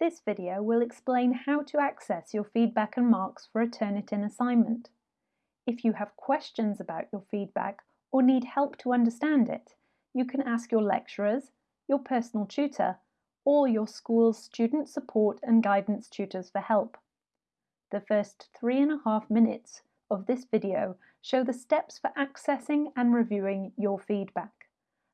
This video will explain how to access your feedback and marks for a Turnitin assignment. If you have questions about your feedback or need help to understand it, you can ask your lecturers, your personal tutor, or your school's student support and guidance tutors for help. The first three and a half minutes of this video show the steps for accessing and reviewing your feedback.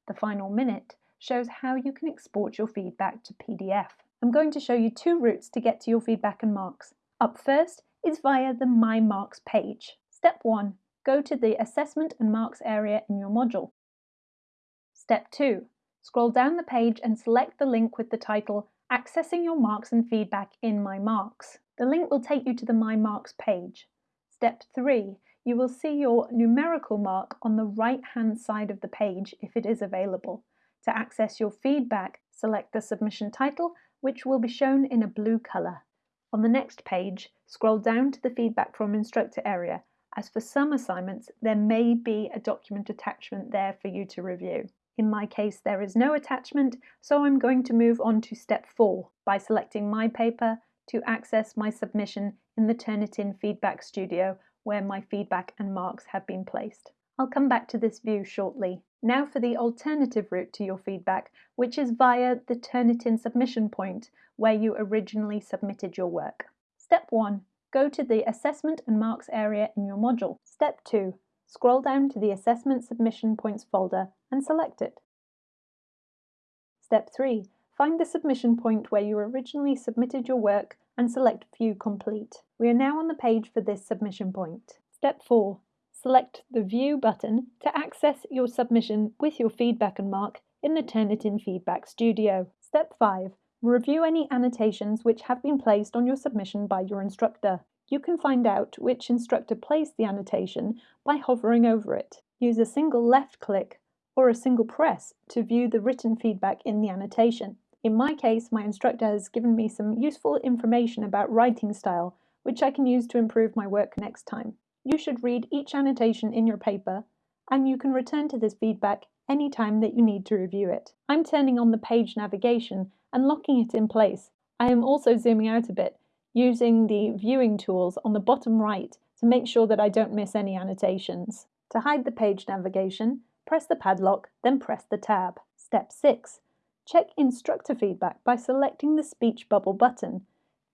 The final minute shows how you can export your feedback to PDF. I'm going to show you two routes to get to your feedback and marks. Up first is via the My Marks page. Step 1. Go to the Assessment and Marks area in your module. Step 2. Scroll down the page and select the link with the title Accessing Your Marks and Feedback in My Marks. The link will take you to the My Marks page. Step 3. You will see your numerical mark on the right hand side of the page if it is available. To access your feedback, select the submission title which will be shown in a blue colour. On the next page, scroll down to the feedback from instructor area, as for some assignments there may be a document attachment there for you to review. In my case there is no attachment, so I'm going to move on to step 4 by selecting my paper to access my submission in the Turnitin Feedback Studio where my feedback and marks have been placed. I'll come back to this view shortly. Now for the alternative route to your feedback, which is via the Turnitin submission point where you originally submitted your work. Step 1. Go to the Assessment and Marks area in your module. Step 2. Scroll down to the Assessment Submission Points folder and select it. Step 3. Find the submission point where you originally submitted your work and select View Complete. We are now on the page for this submission point. Step 4 select the View button to access your submission with your feedback and mark in the Turnitin Feedback Studio. Step 5. Review any annotations which have been placed on your submission by your instructor. You can find out which instructor placed the annotation by hovering over it. Use a single left click or a single press to view the written feedback in the annotation. In my case, my instructor has given me some useful information about writing style, which I can use to improve my work next time. You should read each annotation in your paper and you can return to this feedback anytime that you need to review it. I'm turning on the page navigation and locking it in place. I am also zooming out a bit using the viewing tools on the bottom right to make sure that I don't miss any annotations. To hide the page navigation, press the padlock, then press the tab. Step 6. Check instructor feedback by selecting the speech bubble button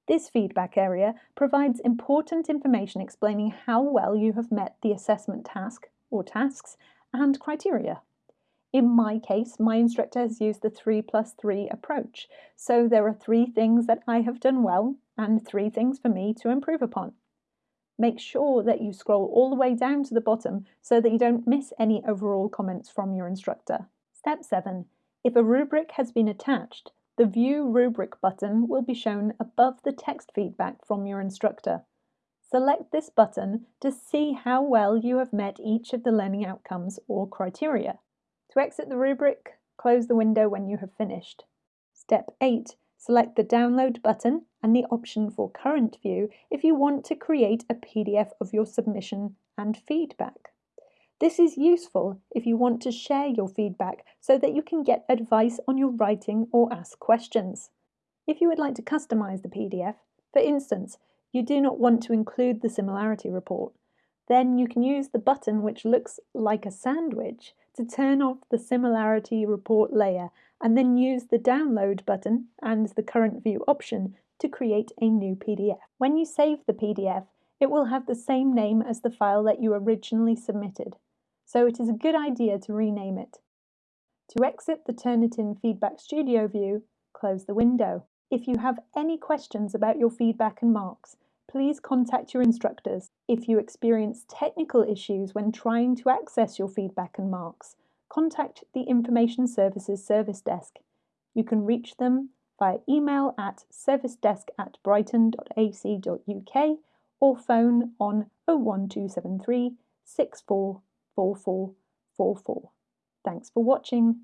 this feedback area provides important information explaining how well you have met the assessment task or tasks and criteria. In my case, my instructor has used the 3 plus 3 approach, so there are three things that I have done well and three things for me to improve upon. Make sure that you scroll all the way down to the bottom so that you don't miss any overall comments from your instructor. Step 7. If a rubric has been attached, the View Rubric button will be shown above the text feedback from your instructor. Select this button to see how well you have met each of the learning outcomes or criteria. To exit the rubric, close the window when you have finished. Step 8. Select the Download button and the option for Current View if you want to create a PDF of your submission and feedback. This is useful if you want to share your feedback so that you can get advice on your writing or ask questions. If you would like to customize the PDF, for instance, you do not want to include the similarity report, then you can use the button which looks like a sandwich to turn off the similarity report layer and then use the download button and the current view option to create a new PDF. When you save the PDF, it will have the same name as the file that you originally submitted so it is a good idea to rename it. To exit the Turnitin Feedback Studio view, close the window. If you have any questions about your feedback and marks, please contact your instructors. If you experience technical issues when trying to access your feedback and marks, contact the Information Services Service Desk. You can reach them via email at servicedesk at brighton.ac.uk or phone on 01273 64 4444. Thanks for watching.